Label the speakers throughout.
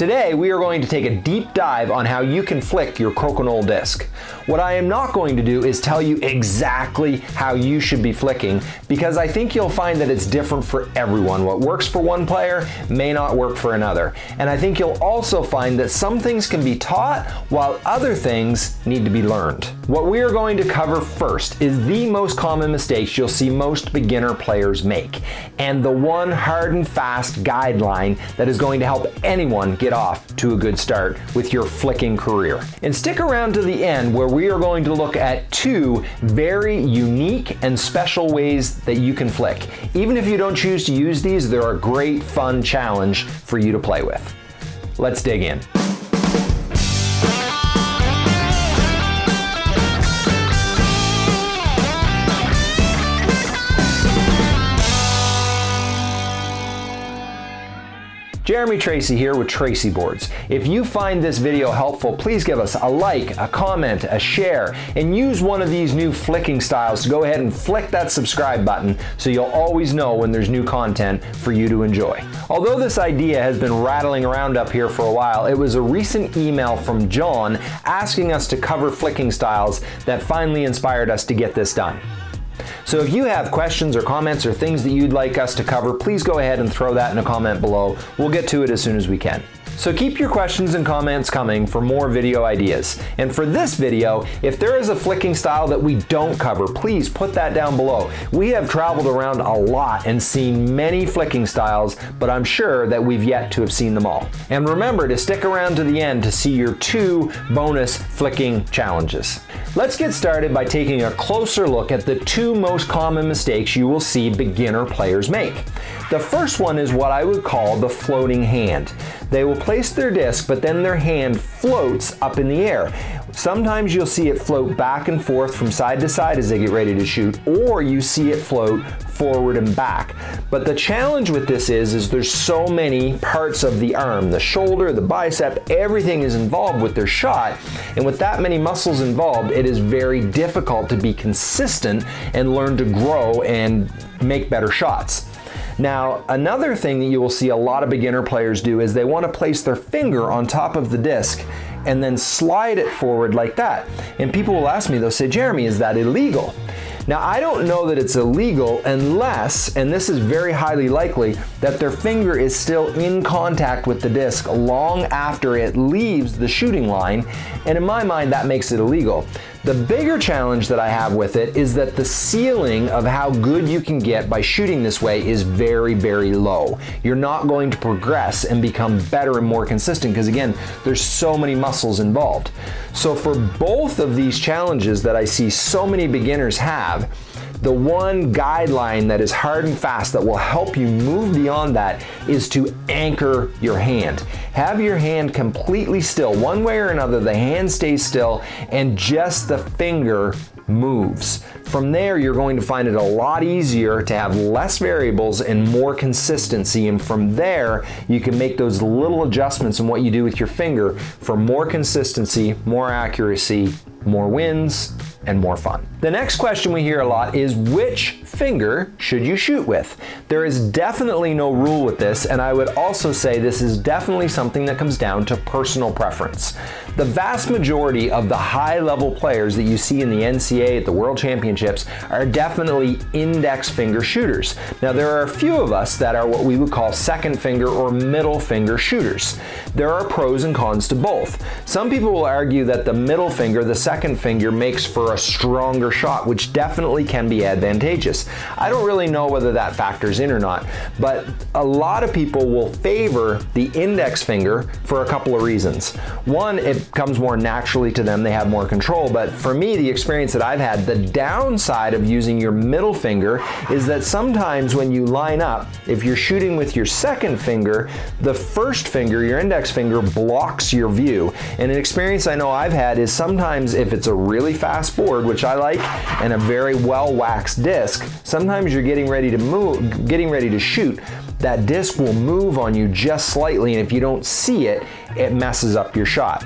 Speaker 1: Today we are going to take a deep dive on how you can flick your crokinole disc. What I am not going to do is tell you exactly how you should be flicking because I think you'll find that it's different for everyone. What works for one player may not work for another. And I think you'll also find that some things can be taught while other things need to be learned. What we are going to cover first is the most common mistakes you'll see most beginner players make and the one hard and fast guideline that is going to help anyone get off to a good start with your flicking career. And stick around to the end where we we are going to look at two very unique and special ways that you can flick. Even if you don't choose to use these, they're a great fun challenge for you to play with. Let's dig in. Jeremy Tracy here with Tracy Boards. If you find this video helpful, please give us a like, a comment, a share, and use one of these new flicking styles to go ahead and flick that subscribe button so you'll always know when there's new content for you to enjoy. Although this idea has been rattling around up here for a while, it was a recent email from John asking us to cover flicking styles that finally inspired us to get this done. So if you have questions or comments or things that you'd like us to cover, please go ahead and throw that in a comment below. We'll get to it as soon as we can. So keep your questions and comments coming for more video ideas. And for this video, if there is a flicking style that we don't cover, please put that down below. We have traveled around a lot and seen many flicking styles, but I'm sure that we've yet to have seen them all. And remember to stick around to the end to see your two bonus flicking challenges. Let's get started by taking a closer look at the two most common mistakes you will see beginner players make. The first one is what I would call the floating hand. They will place their disc, but then their hand floats up in the air. Sometimes you'll see it float back and forth from side to side as they get ready to shoot, or you see it float forward and back. But the challenge with this is, is there's so many parts of the arm, the shoulder, the bicep, everything is involved with their shot. And with that many muscles involved, it is very difficult to be consistent and learn to grow and make better shots. Now, another thing that you will see a lot of beginner players do is they want to place their finger on top of the disc and then slide it forward like that. And people will ask me, they'll say, Jeremy, is that illegal? Now, I don't know that it's illegal unless, and this is very highly likely, that their finger is still in contact with the disc long after it leaves the shooting line, and in my mind, that makes it illegal. The bigger challenge that I have with it is that the ceiling of how good you can get by shooting this way is very, very low. You're not going to progress and become better and more consistent because again, there's so many muscles involved. So for both of these challenges that I see so many beginners have, the one guideline that is hard and fast that will help you move beyond that is to anchor your hand. Have your hand completely still. One way or another, the hand stays still and just the finger moves. From there, you're going to find it a lot easier to have less variables and more consistency. And from there, you can make those little adjustments in what you do with your finger for more consistency, more accuracy, more wins, and more fun. The next question we hear a lot is which finger should you shoot with? There is definitely no rule with this and I would also say this is definitely something that comes down to personal preference. The vast majority of the high level players that you see in the NCA at the World Championships are definitely index finger shooters. Now there are a few of us that are what we would call second finger or middle finger shooters. There are pros and cons to both. Some people will argue that the middle finger, the second finger, makes for a stronger shot, which definitely can be advantageous. I don't really know whether that factors in or not, but a lot of people will favor the index finger for a couple of reasons. One, it comes more naturally to them, they have more control, but for me, the experience that I've had, the downside of using your middle finger is that sometimes when you line up, if you're shooting with your second finger, the first finger, your index finger, blocks your view. And an experience I know I've had is sometimes if it's a really fast board, which I like, and a very well waxed disc, sometimes you're getting ready to move, getting ready to shoot, that disc will move on you just slightly and if you don't see it, it messes up your shot.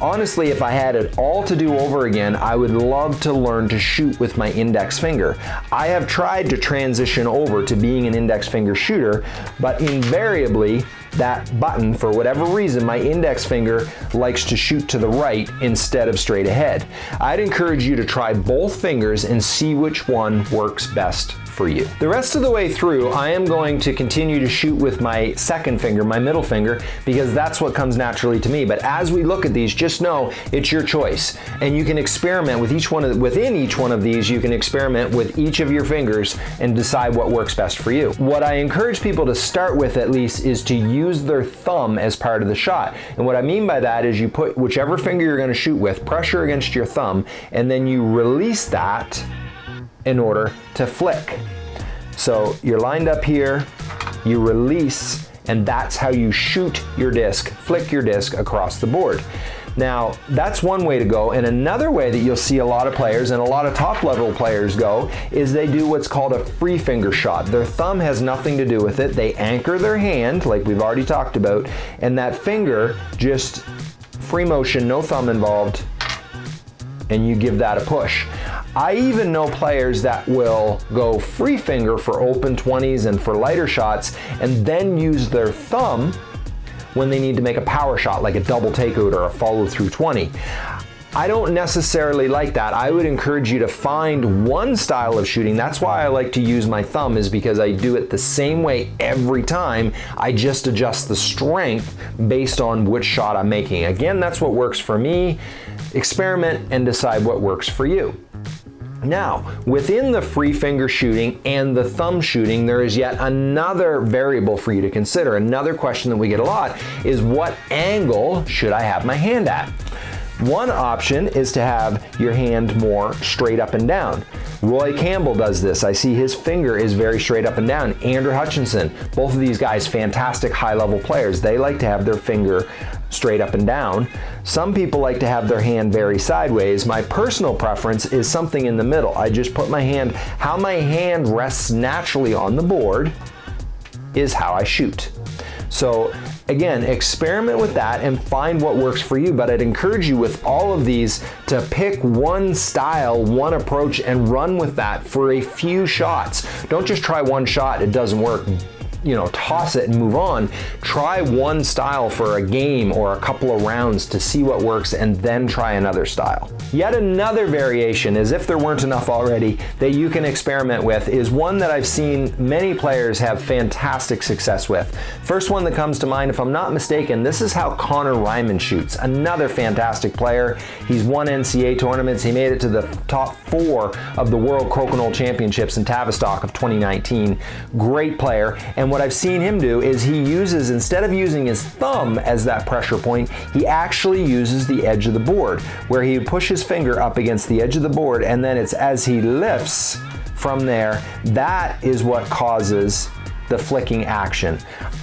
Speaker 1: Honestly, if I had it all to do over again, I would love to learn to shoot with my index finger. I have tried to transition over to being an index finger shooter, but invariably, that button, for whatever reason, my index finger likes to shoot to the right instead of straight ahead. I'd encourage you to try both fingers and see which one works best for you. The rest of the way through, I am going to continue to shoot with my second finger, my middle finger, because that's what comes naturally to me. But as we look at these, just know it's your choice. And you can experiment with each one of, within each one of these, you can experiment with each of your fingers and decide what works best for you. What I encourage people to start with at least is to use their thumb as part of the shot. And what I mean by that is you put whichever finger you're gonna shoot with, pressure against your thumb, and then you release that in order to flick. So you're lined up here, you release, and that's how you shoot your disc, flick your disc across the board. Now, that's one way to go, and another way that you'll see a lot of players and a lot of top level players go is they do what's called a free finger shot. Their thumb has nothing to do with it. They anchor their hand, like we've already talked about, and that finger just free motion, no thumb involved, and you give that a push. I even know players that will go free finger for open 20s and for lighter shots and then use their thumb when they need to make a power shot like a double takeout or a follow through 20. I don't necessarily like that. I would encourage you to find one style of shooting. That's why I like to use my thumb is because I do it the same way every time. I just adjust the strength based on which shot I'm making. Again, that's what works for me. Experiment and decide what works for you. Now, within the free finger shooting and the thumb shooting, there is yet another variable for you to consider. Another question that we get a lot is what angle should I have my hand at? One option is to have your hand more straight up and down. Roy Campbell does this. I see his finger is very straight up and down. Andrew Hutchinson, both of these guys, fantastic high level players. They like to have their finger straight up and down. Some people like to have their hand very sideways. My personal preference is something in the middle. I just put my hand, how my hand rests naturally on the board is how I shoot. So again, experiment with that and find what works for you. But I'd encourage you with all of these to pick one style, one approach, and run with that for a few shots. Don't just try one shot, it doesn't work you know, toss it and move on. Try one style for a game or a couple of rounds to see what works and then try another style. Yet another variation, as if there weren't enough already, that you can experiment with is one that I've seen many players have fantastic success with. First one that comes to mind, if I'm not mistaken, this is how Connor Reinman shoots. Another fantastic player. He's won NCAA tournaments. He made it to the top four of the World Crokinole Championships in Tavistock of 2019. Great player. And what I've seen him do is he uses, instead of using his thumb as that pressure point, he actually uses the edge of the board, where he would push his finger up against the edge of the board, and then it's as he lifts from there, that is what causes the flicking action.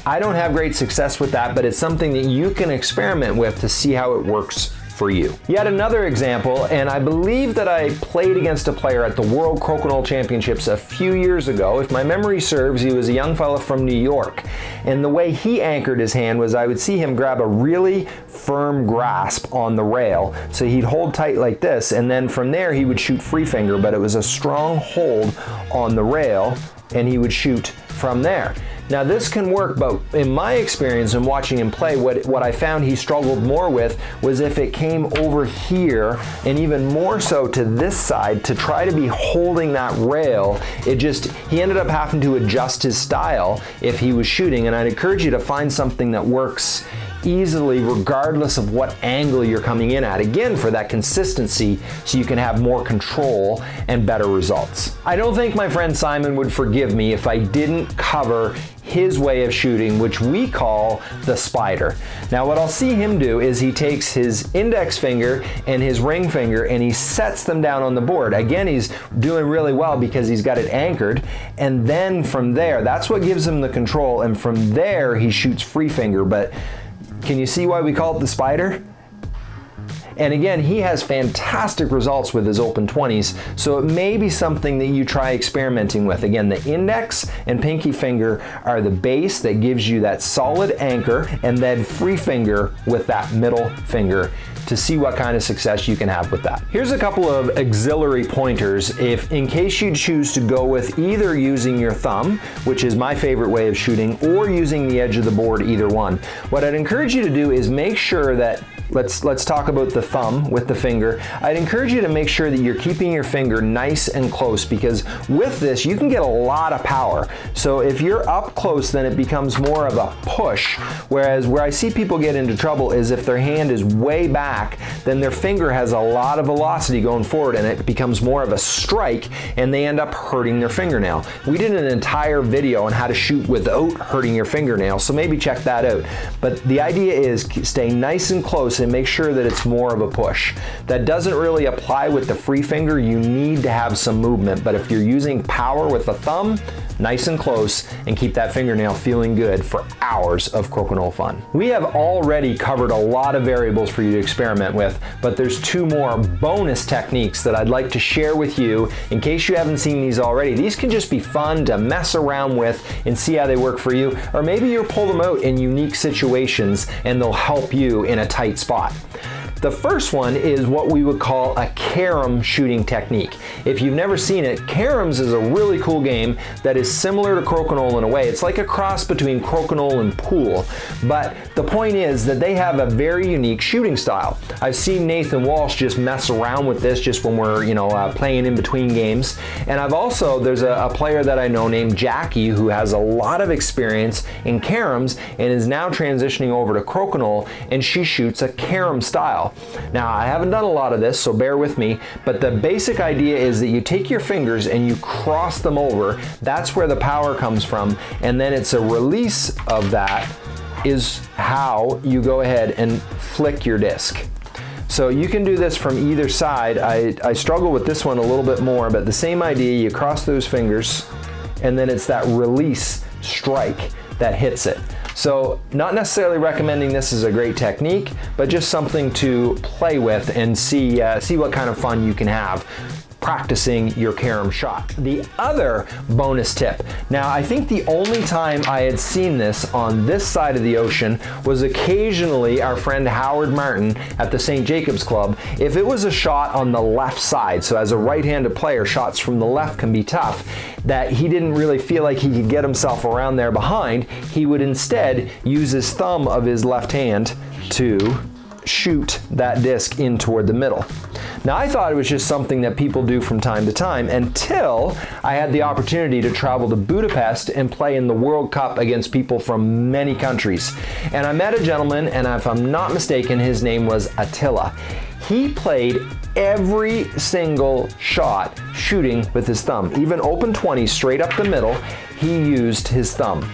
Speaker 1: I don't have great success with that, but it's something that you can experiment with to see how it works for you. Yet another example, and I believe that I played against a player at the World Crokinole Championships a few years ago. If my memory serves, he was a young fella from New York. And the way he anchored his hand was I would see him grab a really firm grasp on the rail. So he'd hold tight like this, and then from there he would shoot free finger, but it was a strong hold on the rail, and he would shoot from there. Now this can work, but in my experience in watching him play, what, what I found he struggled more with was if it came over here and even more so to this side to try to be holding that rail, it just, he ended up having to adjust his style if he was shooting. And I'd encourage you to find something that works easily regardless of what angle you're coming in at. Again, for that consistency so you can have more control and better results. I don't think my friend Simon would forgive me if I didn't cover his way of shooting, which we call the spider. Now what I'll see him do is he takes his index finger and his ring finger and he sets them down on the board. Again, he's doing really well because he's got it anchored. And then from there, that's what gives him the control. And from there, he shoots free finger. But can you see why we call it the spider? And again, he has fantastic results with his open 20s, so it may be something that you try experimenting with. Again, the index and pinky finger are the base that gives you that solid anchor, and then free finger with that middle finger to see what kind of success you can have with that. Here's a couple of auxiliary pointers if in case you choose to go with either using your thumb, which is my favorite way of shooting, or using the edge of the board, either one. What I'd encourage you to do is make sure that Let's, let's talk about the thumb with the finger. I'd encourage you to make sure that you're keeping your finger nice and close because with this you can get a lot of power. So if you're up close then it becomes more of a push whereas where I see people get into trouble is if their hand is way back then their finger has a lot of velocity going forward and it becomes more of a strike and they end up hurting their fingernail. We did an entire video on how to shoot without hurting your fingernail so maybe check that out. But the idea is stay nice and close and make sure that it's more of a push. That doesn't really apply with the free finger. You need to have some movement, but if you're using power with the thumb, nice and close, and keep that fingernail feeling good for hours of crokinole fun. We have already covered a lot of variables for you to experiment with, but there's two more bonus techniques that I'd like to share with you in case you haven't seen these already. These can just be fun to mess around with and see how they work for you, or maybe you'll pull them out in unique situations and they'll help you in a tight spot. The first one is what we would call a carom shooting technique. If you've never seen it, caroms is a really cool game that is similar to crokinole in a way. It's like a cross between crokinole and pool, but the point is that they have a very unique shooting style. I've seen Nathan Walsh just mess around with this just when we're, you know, uh, playing in between games. And I've also, there's a, a player that I know named Jackie who has a lot of experience in caroms and is now transitioning over to crokinole and she shoots a carom style. Now, I haven't done a lot of this, so bear with me, but the basic idea is that you take your fingers and you cross them over. That's where the power comes from, and then it's a release of that is how you go ahead and flick your disc. So you can do this from either side. I, I struggle with this one a little bit more, but the same idea, you cross those fingers, and then it's that release strike that hits it. So not necessarily recommending this as a great technique, but just something to play with and see, uh, see what kind of fun you can have practicing your carom shot. The other bonus tip, now I think the only time I had seen this on this side of the ocean was occasionally our friend Howard Martin at the St. Jacobs Club. If it was a shot on the left side, so as a right-handed player, shots from the left can be tough, that he didn't really feel like he could get himself around there behind, he would instead use his thumb of his left hand to shoot that disc in toward the middle. Now I thought it was just something that people do from time to time until I had the opportunity to travel to Budapest and play in the World Cup against people from many countries. And I met a gentleman and if I'm not mistaken his name was Attila. He played every single shot shooting with his thumb. Even open 20 straight up the middle, he used his thumb.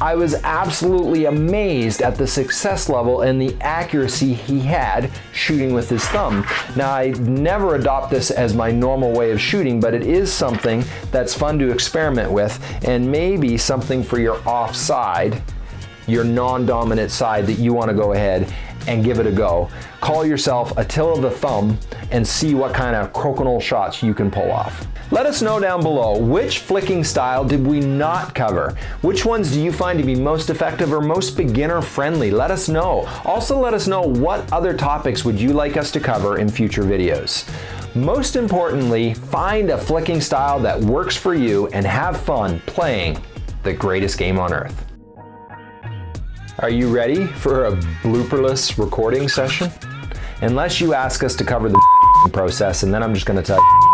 Speaker 1: I was absolutely amazed at the success level and the accuracy he had shooting with his thumb. Now I never adopt this as my normal way of shooting, but it is something that's fun to experiment with and maybe something for your offside, your non-dominant side that you wanna go ahead and give it a go. Call yourself Attila the Thumb and see what kind of crokinole shots you can pull off. Let us know down below, which flicking style did we not cover? Which ones do you find to be most effective or most beginner friendly? Let us know. Also let us know what other topics would you like us to cover in future videos. Most importantly, find a flicking style that works for you and have fun playing the greatest game on earth. Are you ready for a blooperless recording session? Unless you ask us to cover the process and then I'm just gonna tell you